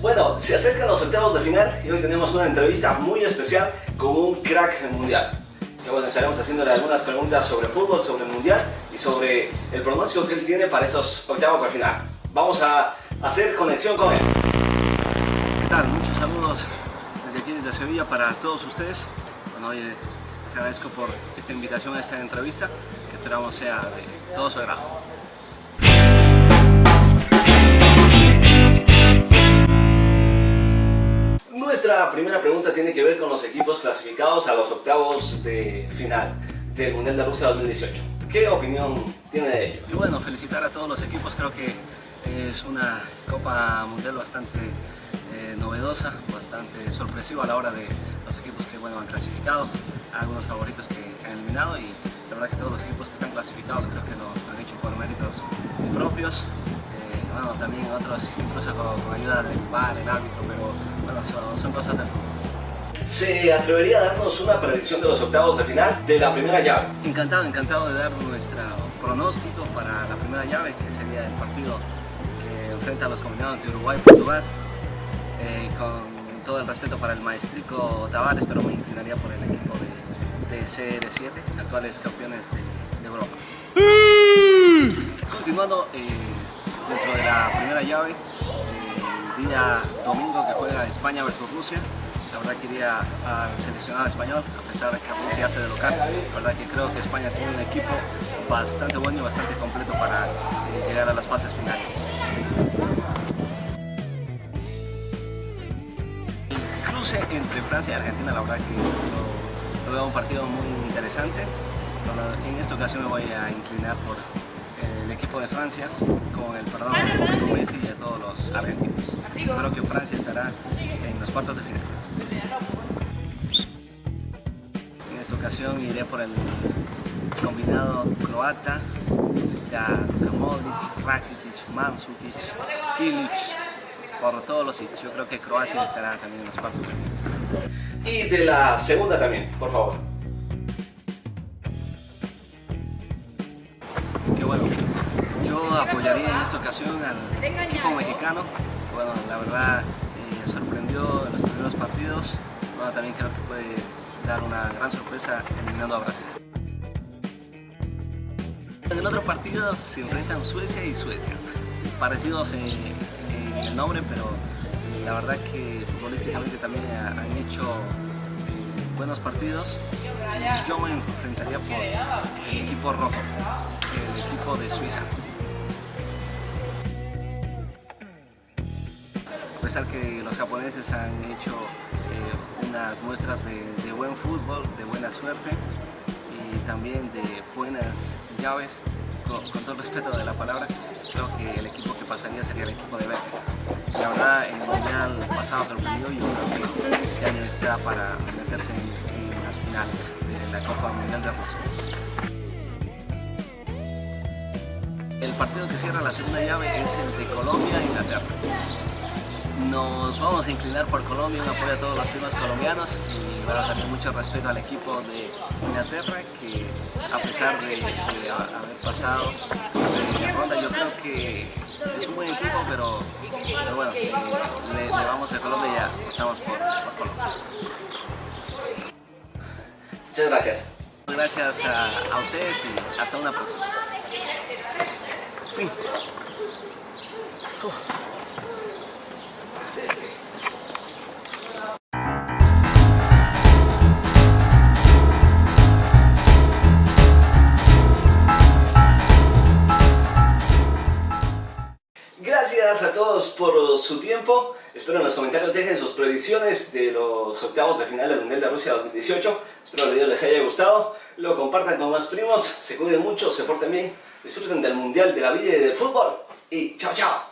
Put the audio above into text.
bueno, se acercan los octavos de final y hoy tenemos una entrevista muy especial con un crack mundial. Que bueno, estaremos haciéndole algunas preguntas sobre fútbol, sobre el mundial y sobre el pronóstico que él tiene para estos octavos de final. Vamos a hacer conexión con él. ¿Qué tal? Muchos saludos desde aquí, desde Sevilla, para todos ustedes. Bueno, hoy les agradezco por esta invitación a esta entrevista, que esperamos sea de todo su agrado. Con los equipos clasificados a los octavos de final del Mundial de Rusia 2018. ¿Qué opinión tiene de ello? Y bueno, felicitar a todos los equipos, creo que es una Copa Mundial bastante eh, novedosa, bastante sorpresiva a la hora de los equipos que bueno, han clasificado, algunos favoritos que se han eliminado y la verdad que todos los equipos que están clasificados creo que lo han hecho por méritos propios bueno, también otros, incluso con, ayuda del bar, el árbitro, pero bueno, son, cosas del fútbol. ¿Se atrevería a darnos una predicción de los octavos de final de la primera llave? Encantado, encantado de dar nuestro pronóstico para la primera llave, que sería el partido que enfrenta a los combinados de Uruguay y Portugal. Eh, con todo el respeto para el maestrico Tavares, pero me inclinaría por el equipo de, de CR7, actuales campeones de, Europa. Continuando, eh, dentro de la primera llave, el día domingo que juega España versus Rusia. La verdad que iría al seleccionado español, a pesar de que Rusia hace de local. La verdad que creo que España tiene un equipo bastante bueno y bastante completo para eh, llegar a las fases finales. El cruce entre Francia y Argentina, la verdad que lo, veo un partido muy interesante. en esta ocasión me voy a inclinar por el equipo de Francia con el perdón de Messi y a todos los argentinos. Creo que Francia estará en los cuartos de final. Ocasión iré por el combinado croata, está Modric, Rakitic, Mandzukic, Ilic, por todos los sitios. Yo creo que Croacia estará también en los cuartos. Y de la segunda también, por favor. apoyaría en esta ocasión al equipo mexicano. Bueno, la verdad eh, sorprendió en los primeros partidos. Bueno, también creo que puede dar una gran sorpresa eliminando a Brasil. En el otro partido se enfrentan Suecia y Suecia. Parecidos en, el nombre, pero la verdad que futbolísticamente también han hecho buenos partidos. Yo me enfrentaría por el equipo rojo, el equipo de Suiza. a pesar que los japoneses han hecho unas muestras de, buen fútbol, de buena suerte y también de buenas llaves, con, todo respeto de la palabra, creo que el equipo que pasaría sería el equipo de Bélgica. La verdad, el Mundial pasado sorprendió y yo creo que este año está para meterse en, las finales de la Copa Mundial de Rusia. El partido que cierra la segunda llave es el de Colombia-Inglaterra. Nos vamos a inclinar por Colombia, un apoyo a todos los primas colombianos y bueno, también mucho respeto al equipo de Inglaterra que a pesar de, haber pasado de ronda yo creo que es un buen equipo pero, bueno, le, vamos a Colombia y ya estamos por, Colombia. Muchas gracias. Gracias a, ustedes y hasta una próxima. Gracias a todos por su tiempo. Espero en los comentarios dejen sus predicciones de los octavos de final del Mundial de Rusia 2018. Espero el video les haya gustado. Lo compartan con más primos. Se cuiden mucho, se porten bien. Disfruten del Mundial de la vida y del fútbol. Y chao, chao.